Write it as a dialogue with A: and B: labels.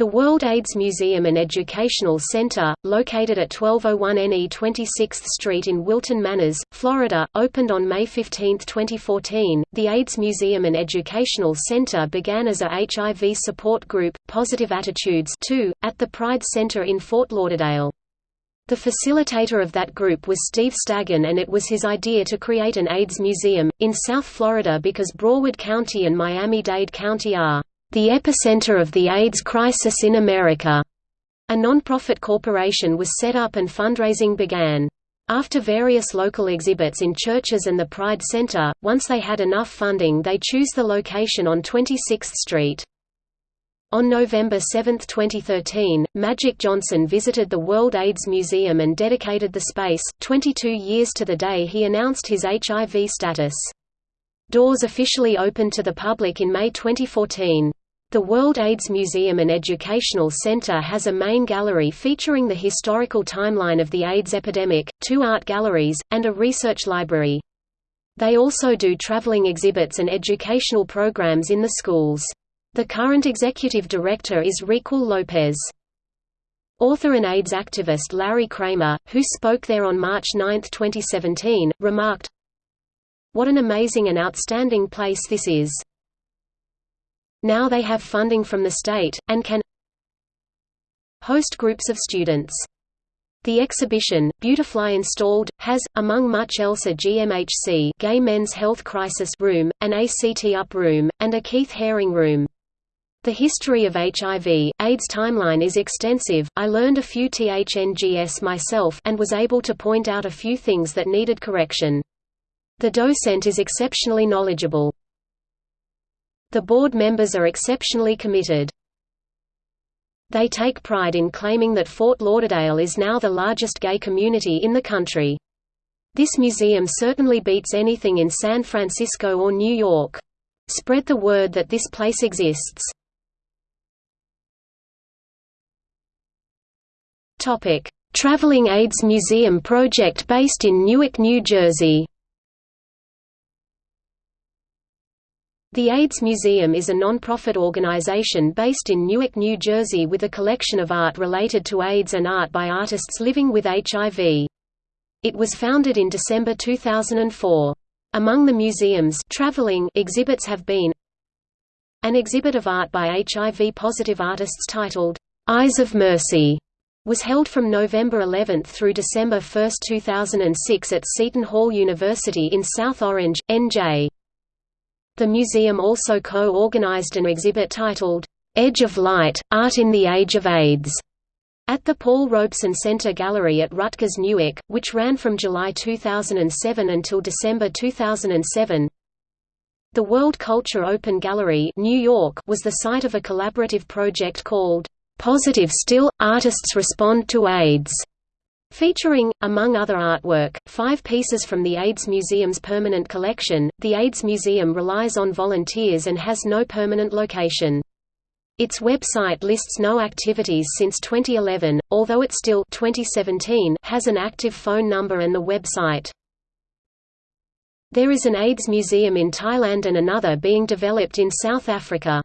A: The World AIDS Museum and Educational Center, located at 1201 NE 26th Street in Wilton Manors, Florida, opened on May 15, 2014. The AIDS Museum and Educational Center began as a HIV support group, Positive Attitudes 2, at the Pride Center in Fort Lauderdale. The facilitator of that group was Steve Stagon and it was his idea to create an AIDS museum, in South Florida because Broward County and Miami-Dade County are the epicenter of the AIDS crisis in America. A non-profit corporation was set up and fundraising began. After various local exhibits in churches and the Pride Center, once they had enough funding they choose the location on 26th Street. On November 7, 2013, Magic Johnson visited the World AIDS Museum and dedicated the space, 22 years to the day he announced his HIV status. Doors officially opened to the public in May 2014. The World AIDS Museum and Educational Center has a main gallery featuring the historical timeline of the AIDS epidemic, two art galleries, and a research library. They also do traveling exhibits and educational programs in the schools. The current executive director is Ricul Lopez. Author and AIDS activist Larry Kramer, who spoke there on March 9, 2017, remarked, What an amazing and outstanding place this is. Now they have funding from the state, and can host groups of students. The exhibition, Beautifly Installed, has, among much else a GMHC Gay Men's Health Crisis room, an ACT UP room, and a Keith Haring room. The history of HIV, AIDS timeline is extensive, I learned a few THNGS myself and was able to point out a few things that needed correction. The docent is exceptionally knowledgeable. The board members are exceptionally committed. They take pride in claiming that Fort Lauderdale is now the largest gay community in the country. This museum certainly beats anything in San Francisco or New York. Spread the word that this place exists. Traveling AIDS Museum project based in Newark, New Jersey The AIDS Museum is a non-profit organization based in Newark, New Jersey with a collection of art related to AIDS and art by artists living with HIV. It was founded in December 2004. Among the museum's traveling exhibits have been an exhibit of art by HIV-positive artists titled, "'Eyes of Mercy' was held from November 11 through December 1, 2006 at Seton Hall University in South Orange, NJ. The museum also co-organized an exhibit titled, "'Edge of Light – Art in the Age of AIDS' at the Paul Robeson Center Gallery at Rutgers Newark, which ran from July 2007 until December 2007. The World Culture Open Gallery New York was the site of a collaborative project called, "'Positive Still – Artists Respond to AIDS' Featuring, among other artwork, five pieces from the AIDS Museum's permanent collection, the AIDS Museum relies on volunteers and has no permanent location. Its website lists no activities since 2011, although it still 2017 has an active phone number and the website. There is an AIDS museum in Thailand and another being developed in South Africa.